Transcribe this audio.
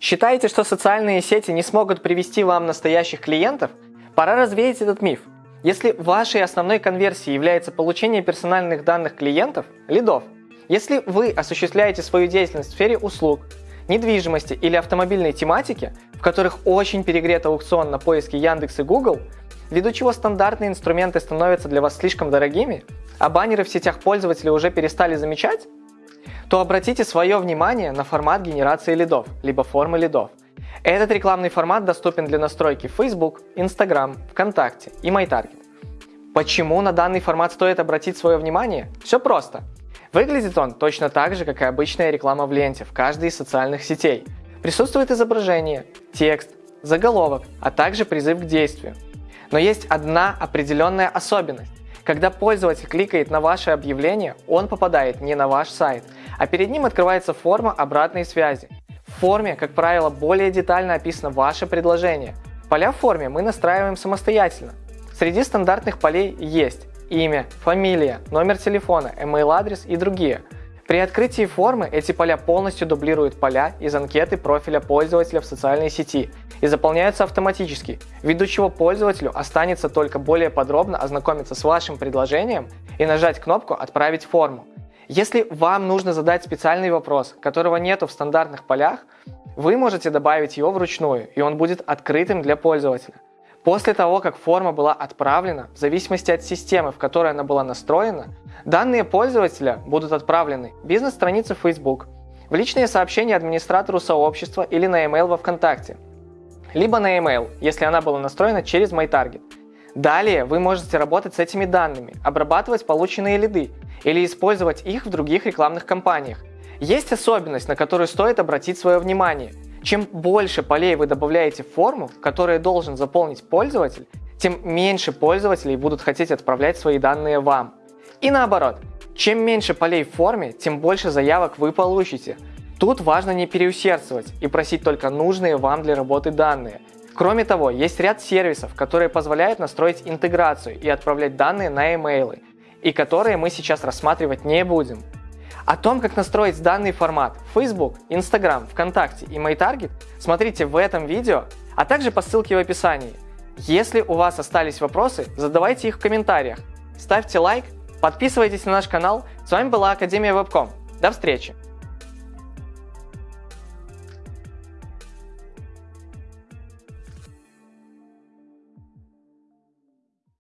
Считаете, что социальные сети не смогут привести вам настоящих клиентов? Пора развеять этот миф. Если вашей основной конверсией является получение персональных данных клиентов, лидов, если вы осуществляете свою деятельность в сфере услуг, недвижимости или автомобильной тематики, в которых очень перегрет аукцион на поиске Яндекс и Google, ввиду чего стандартные инструменты становятся для вас слишком дорогими, а баннеры в сетях пользователей уже перестали замечать, то обратите свое внимание на формат генерации лидов, либо формы лидов. Этот рекламный формат доступен для настройки Facebook, Instagram, ВКонтакте и MyTarget. Почему на данный формат стоит обратить свое внимание? Все просто. Выглядит он точно так же, как и обычная реклама в ленте в каждой из социальных сетей. Присутствует изображение, текст, заголовок, а также призыв к действию. Но есть одна определенная особенность. Когда пользователь кликает на ваше объявление, он попадает не на ваш сайт, а перед ним открывается форма обратной связи. В форме, как правило, более детально описано ваше предложение. Поля в форме мы настраиваем самостоятельно. Среди стандартных полей есть имя, фамилия, номер телефона, email адрес и другие. При открытии формы эти поля полностью дублируют поля из анкеты профиля пользователя в социальной сети и заполняются автоматически, ввиду чего пользователю останется только более подробно ознакомиться с вашим предложением и нажать кнопку «Отправить форму». Если вам нужно задать специальный вопрос, которого нету в стандартных полях, вы можете добавить его вручную, и он будет открытым для пользователя. После того, как форма была отправлена, в зависимости от системы, в которой она была настроена, данные пользователя будут отправлены в бизнес-страницу Facebook, в личные сообщения администратору сообщества или на email во ВКонтакте – либо на email, если она была настроена через MyTarget. Далее вы можете работать с этими данными, обрабатывать полученные лиды или использовать их в других рекламных кампаниях. Есть особенность, на которую стоит обратить свое внимание. Чем больше полей вы добавляете в форму, которую должен заполнить пользователь, тем меньше пользователей будут хотеть отправлять свои данные вам. И наоборот, чем меньше полей в форме, тем больше заявок вы получите. Тут важно не переусердствовать и просить только нужные вам для работы данные. Кроме того, есть ряд сервисов, которые позволяют настроить интеграцию и отправлять данные на имейлы, и которые мы сейчас рассматривать не будем. О том, как настроить данный формат в Facebook, Instagram, ВКонтакте и MyTarget смотрите в этом видео, а также по ссылке в описании. Если у вас остались вопросы, задавайте их в комментариях. Ставьте лайк, подписывайтесь на наш канал. С вами была Академия Вебком. До встречи!